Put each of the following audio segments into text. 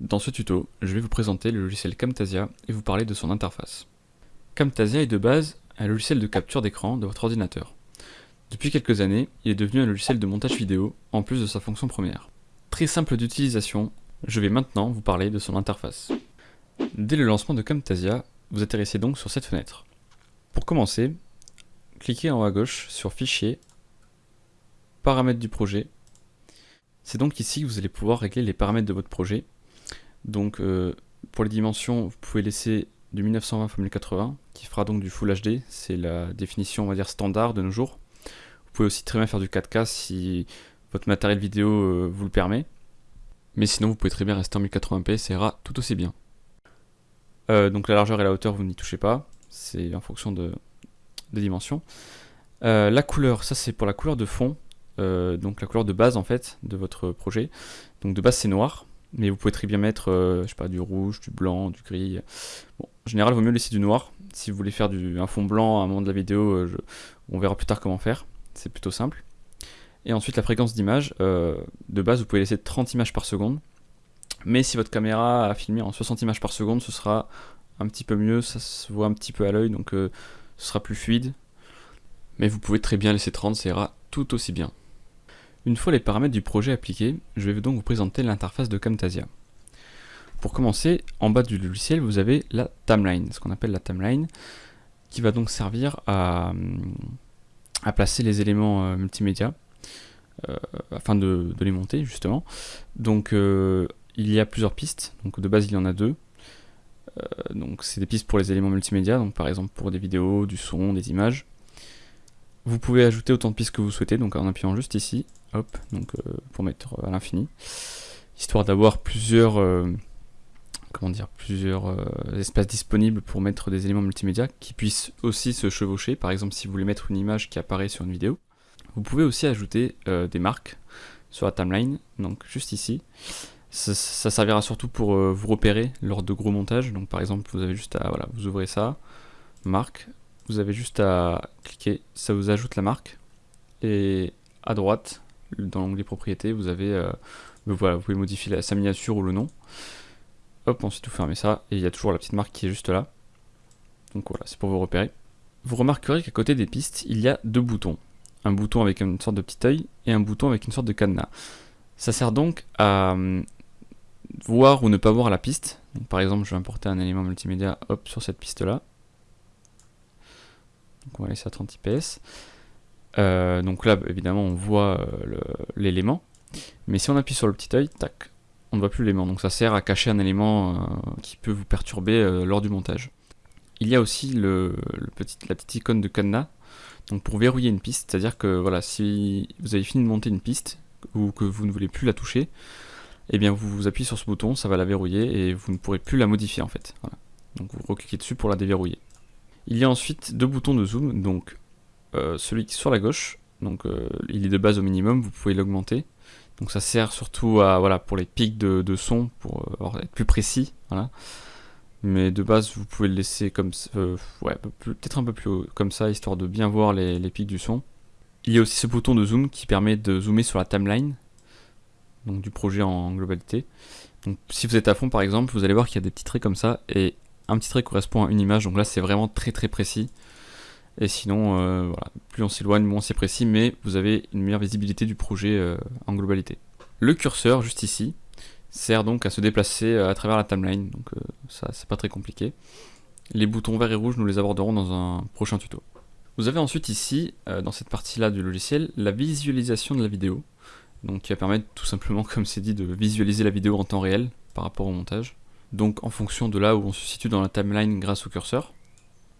Dans ce tuto, je vais vous présenter le logiciel Camtasia et vous parler de son interface. Camtasia est de base un logiciel de capture d'écran de votre ordinateur. Depuis quelques années, il est devenu un logiciel de montage vidéo en plus de sa fonction première. Très simple d'utilisation, je vais maintenant vous parler de son interface. Dès le lancement de Camtasia, vous atterrissez donc sur cette fenêtre. Pour commencer, cliquez en haut à gauche sur Fichier, Paramètres du projet. C'est donc ici que vous allez pouvoir régler les paramètres de votre projet donc euh, pour les dimensions, vous pouvez laisser du 1920 x 1080, qui fera donc du Full HD, c'est la définition on va dire standard de nos jours. Vous pouvez aussi très bien faire du 4K si votre matériel vidéo euh, vous le permet. Mais sinon vous pouvez très bien rester en 1080p, ça ira tout aussi bien. Euh, donc la largeur et la hauteur vous n'y touchez pas, c'est en fonction de, des dimensions. la couleur, ça c'est pour la couleur de fond, donc la couleur de base en fait de votre projet. Donc de base c'est noir, mais vous pouvez très bien mettre, euh, je sais du rouge, du blanc, du gris. En général, il vaut mieux laisser du noir. Si vous voulez faire du, un fond blanc à un moment de la vidéo, euh, on verra plus tard comment faire. C'est plutôt simple. Et ensuite, la fréquence d'image, euh, de base, vous pouvez laisser 30 images par seconde. Mais si votre caméra a filmé en 60 images par seconde, ce sera un petit peu mieux, ça se voit un petit peu à l'œil, donc ce sera plus fluide. Mais vous pouvez très bien laisser 30, ça ira tout aussi bien. Une fois les paramètres du projet appliqués, je vais donc vous présenter l'interface de Camtasia. Pour commencer, en bas du logiciel, vous avez la timeline, ce qu'on appelle la timeline, qui va donc servir à, placer les éléments euh, multimédia, euh, afin de, les monter justement. Donc euh, il y a plusieurs pistes, donc de base il y en a deux. donc c'est des pistes pour les éléments multimédia, donc par exemple pour des vidéos, du son, des images. Vous pouvez ajouter autant de pistes que vous souhaitez, donc en appuyant juste ici, hop, donc euh, pour mettre à l'infini, histoire d'avoir plusieurs, euh, comment dire, plusieurs euh, espaces disponibles pour mettre des éléments multimédia qui puissent aussi se chevaucher. Par exemple, si vous voulez mettre une image qui apparaît sur une vidéo, vous pouvez aussi ajouter des marques sur la timeline, donc juste ici. Ça, ça servira surtout pour vous repérer lors de gros montages. Donc par exemple, vous avez juste à, voilà, vous ouvrez ça, marque, vous avez juste à cliquer, ça vous ajoute la marque. Et à droite, dans l'onglet propriétés, vous avez, euh, voilà, vous pouvez modifier sa miniature ou le nom. Hop, ensuite vous fermez ça, et il y a toujours la petite marque qui est juste là. Donc voilà, c'est pour vous repérer. Vous remarquerez qu'à côté des pistes, il y a deux boutons. Un bouton avec une sorte de petit œil, et un bouton avec une sorte de cadenas. Ça sert donc à hum, voir ou ne pas voir la piste. par exemple, je vais importer un élément multimédia hop, sur cette piste-là. Donc on va laisser à 30 IPS. Euh, donc là, évidemment, on voit euh, l'élément. Mais si on appuie sur le petit œil, tac, on ne voit plus l'élément. Donc ça sert à cacher un élément euh, qui peut vous perturber lors du montage. Il y a aussi le, la petite icône de cadenas donc pour verrouiller une piste, c'est-à-dire que voilà, si vous avez fini de monter une piste ou que vous ne voulez plus la toucher, eh bien vous, vous appuyez sur ce bouton, ça va la verrouiller et vous ne pourrez plus la modifier en fait. Donc vous recliquez dessus pour la déverrouiller. Il y a ensuite deux boutons de zoom, donc euh, celui qui est sur la gauche, donc euh, il est de base au minimum, vous pouvez l'augmenter. Donc ça sert surtout à, voilà, pour les pics de, son, pour euh, être plus précis. Mais de base, vous pouvez le laisser comme ouais, peut-être un peu plus haut, comme ça, histoire de bien voir les, les, pics du son. Il y a aussi ce bouton de zoom qui permet de zoomer sur la timeline, donc du projet en globalité. Donc si vous êtes à fond par exemple, vous allez voir qu'il y a des petits traits comme ça, et un petit trait correspond à une image, donc là c'est vraiment très très précis. Et sinon, euh, voilà, plus on s'éloigne, moins c'est précis, mais vous avez une meilleure visibilité du projet euh, en globalité. Le curseur, juste ici, sert donc à se déplacer euh, à travers la timeline, donc ça c'est pas très compliqué. Les boutons verts et rouges, nous les aborderons dans un prochain tuto. Vous avez ensuite ici, dans cette partie-là du logiciel, la visualisation de la vidéo, donc qui va permettre tout simplement, comme c'est dit, de visualiser la vidéo en temps réel par rapport au montage. Donc en fonction de là où on se situe dans la timeline grâce au curseur.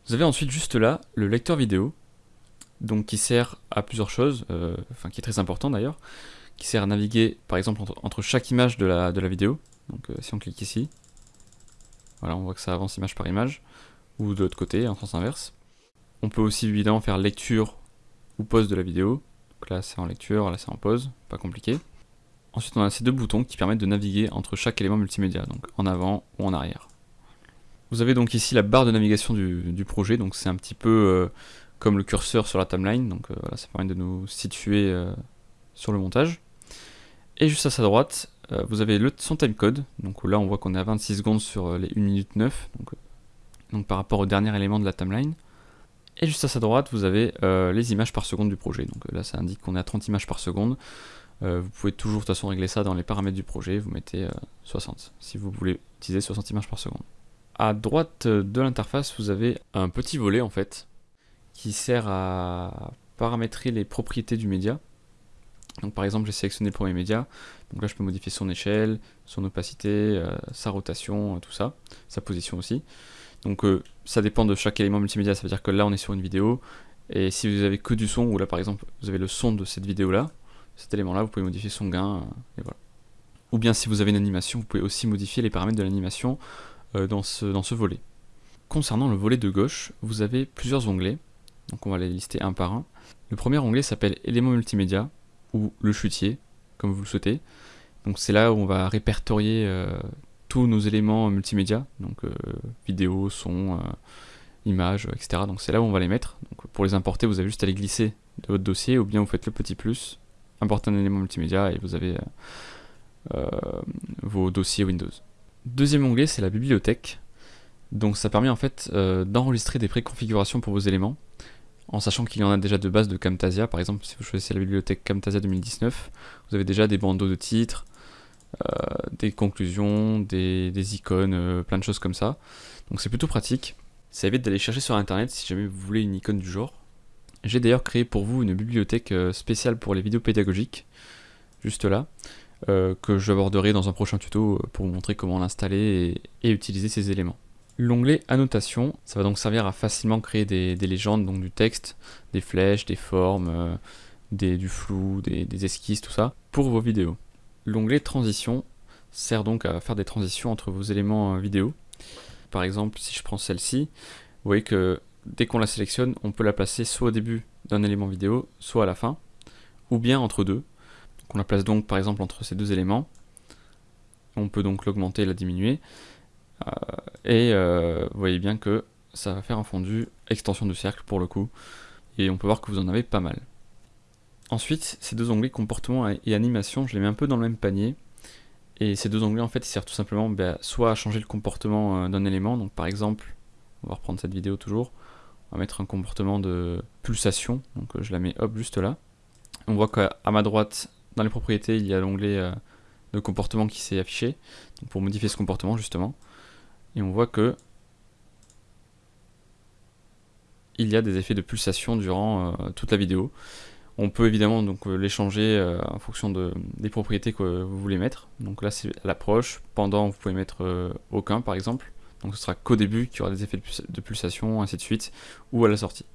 Vous avez ensuite juste là le lecteur vidéo, donc qui sert à plusieurs choses, euh, enfin qui est très important d'ailleurs, qui sert à naviguer par exemple entre, chaque image de la, vidéo. Donc euh, si on clique ici, voilà on voit que ça avance image par image, ou de l'autre côté en sens inverse. On peut aussi évidemment faire lecture ou pause de la vidéo, donc là c'est en lecture, là c'est en pause, pas compliqué. Ensuite on a ces deux boutons qui permettent de naviguer entre chaque élément multimédia, donc en avant ou en arrière. Vous avez donc ici la barre de navigation du, projet, donc c'est un petit peu euh, comme le curseur sur la timeline, donc euh, voilà, ça permet de nous situer euh, sur le montage. Et juste à sa droite, vous avez son timecode, donc là on voit qu'on est à 26 secondes sur les 1 minute 9, donc, donc par rapport au dernier élément de la timeline. Et juste à sa droite, vous avez les images par seconde du projet. Donc là, ça indique qu'on est à 30 images par seconde. Vous pouvez toujours de toute façon régler ça dans les paramètres du projet. Vous mettez 60 si vous voulez utiliser 60 images par seconde. À droite de l'interface, vous avez un petit volet en fait qui sert à paramétrer les propriétés du média. Donc par exemple, j'ai sélectionné le premier média, donc là je peux modifier son échelle, son opacité, euh, sa rotation, euh, tout ça, sa position aussi. Donc euh, ça dépend de chaque élément multimédia, ça veut dire que là on est sur une vidéo, et si vous avez que du son, ou là par exemple vous avez le son de cette vidéo là, cet élément là, vous pouvez modifier son gain, et voilà. Ou bien si vous avez une animation, vous pouvez aussi modifier les paramètres de l'animation dans, ce, dans ce volet. Concernant le volet de gauche, vous avez plusieurs onglets, donc on va les lister un par un. Le premier onglet s'appelle éléments multimédia, ou le chutier, comme vous le souhaitez. Donc c'est là où on va répertorier euh, tous nos éléments multimédia, donc euh, vidéo, son, euh, images, etc. Donc c'est là où on va les mettre. Pour les importer, vous avez juste à les glisser de votre dossier, ou bien vous faites le petit plus, un élément multimédia, et vous avez vos dossiers Windows. Deuxième onglet, c'est la bibliothèque. Donc ça permet en fait d'enregistrer des préconfigurations pour vos éléments en sachant qu'il y en a déjà de base de Camtasia. Par exemple, si vous choisissez la bibliothèque Camtasia 2019, vous avez déjà des bandeaux de titres, euh, des conclusions, des, icônes, euh, plein de choses comme ça. Donc c'est plutôt pratique. Ça évite d'aller chercher sur internet si jamais vous voulez une icône du genre. J'ai d'ailleurs créé pour vous une bibliothèque euh, spéciale pour les vidéos pédagogiques, juste là, que j'aborderai dans un prochain tuto pour vous montrer comment l'installer et utiliser ces éléments. L'onglet annotation, ça va donc servir à facilement créer des, légendes, donc du texte, des flèches, des formes, euh, du flou, des, esquisses, tout ça, pour vos vidéos. L'onglet transition sert donc à faire des transitions entre vos éléments euh, vidéo. Par exemple, si je prends celle-ci, vous voyez que dès qu'on la sélectionne, on peut la placer soit au début d'un élément vidéo, soit à la fin, ou bien entre deux. on la place donc par exemple entre ces deux éléments. On peut donc l'augmenter et la diminuer. Euh, et euh, vous voyez bien que ça va faire un fondu extension de cercle pour le coup. Et on peut voir que vous en avez pas mal. Ensuite, ces deux onglets comportement et animation, je les mets un peu dans le même panier. Et ces deux onglets, en fait, ils servent tout simplement bah, soit à changer le comportement euh, d'un élément. Donc, par exemple, on va reprendre cette vidéo toujours. Mettre un comportement de pulsation. Donc, je la mets hop juste là. On voit qu'à ma droite, dans les propriétés, il y a l'onglet de comportement qui s'est affiché. Pour modifier ce comportement, justement et on voit que il y a des effets de pulsation durant euh, toute la vidéo. On peut évidemment donc euh, les changer euh, en fonction de, des propriétés que vous voulez mettre. Donc là c'est l'approche, pendant vous pouvez mettre aucun par exemple. Donc ce sera qu'au début qu'il y aura des effets de pulsation, ainsi de suite, ou à la sortie.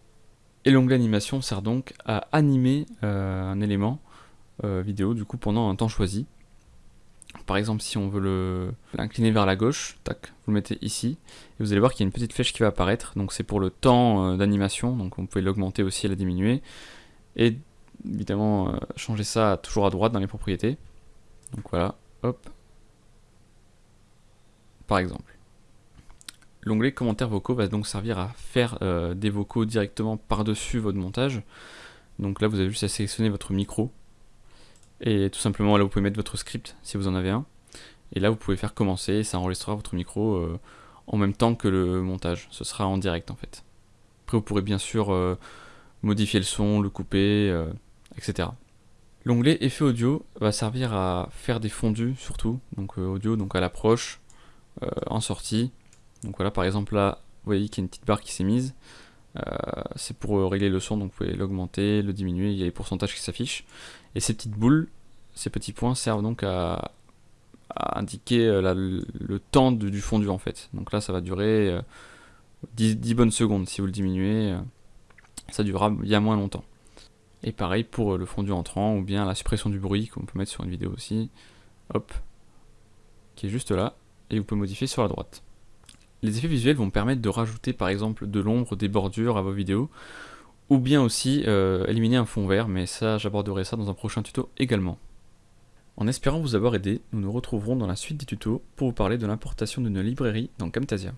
Et l'onglet animation sert donc à animer un élément vidéo du coup pendant un temps choisi. Par exemple, si on veut l'incliner vers la gauche, tac, vous le mettez ici, et vous allez voir qu'il y a une petite flèche qui va apparaître, donc c'est pour le temps euh, d'animation, donc vous pouvez l'augmenter aussi et la diminuer, et évidemment euh, changer ça toujours à droite dans les propriétés. Donc voilà, hop, par exemple. L'onglet commentaires vocaux va donc servir à faire euh, des vocaux directement par-dessus votre montage. Donc là, vous avez juste à sélectionner votre micro et tout simplement, là, vous pouvez mettre votre script si vous en avez un. Et là, vous pouvez faire commencer et ça enregistrera votre micro euh, en même temps que le montage. Ce sera en direct en fait. Après, vous pourrez bien sûr euh, modifier le son, le couper, etc. L'onglet effet audio va servir à faire des fondus surtout, donc audio, donc à l'approche, en sortie. Donc voilà, par exemple là, vous voyez qu'il y a une petite barre qui s'est mise. c'est pour régler le son, donc vous pouvez l'augmenter, le diminuer, il y a les pourcentages qui s'affichent. Et ces petites boules, ces petits points servent donc à, indiquer euh, le, temps du fondu en fait. Donc là ça va durer 10, euh, bonnes secondes. Si vous le diminuez, euh, ça durera bien moins longtemps. Et pareil pour le fondu entrant ou bien la suppression du bruit qu'on peut mettre sur une vidéo aussi. Hop, qui est juste là. Et vous pouvez modifier sur la droite. Les effets visuels vont permettre de rajouter par exemple de l'ombre, des bordures à vos vidéos ou bien aussi euh, éliminer un fond vert, mais ça j'aborderai ça dans un prochain tuto également. En espérant vous avoir aidé, nous nous retrouverons dans la suite des tutos pour vous parler de l'importation d'une librairie dans Camtasia.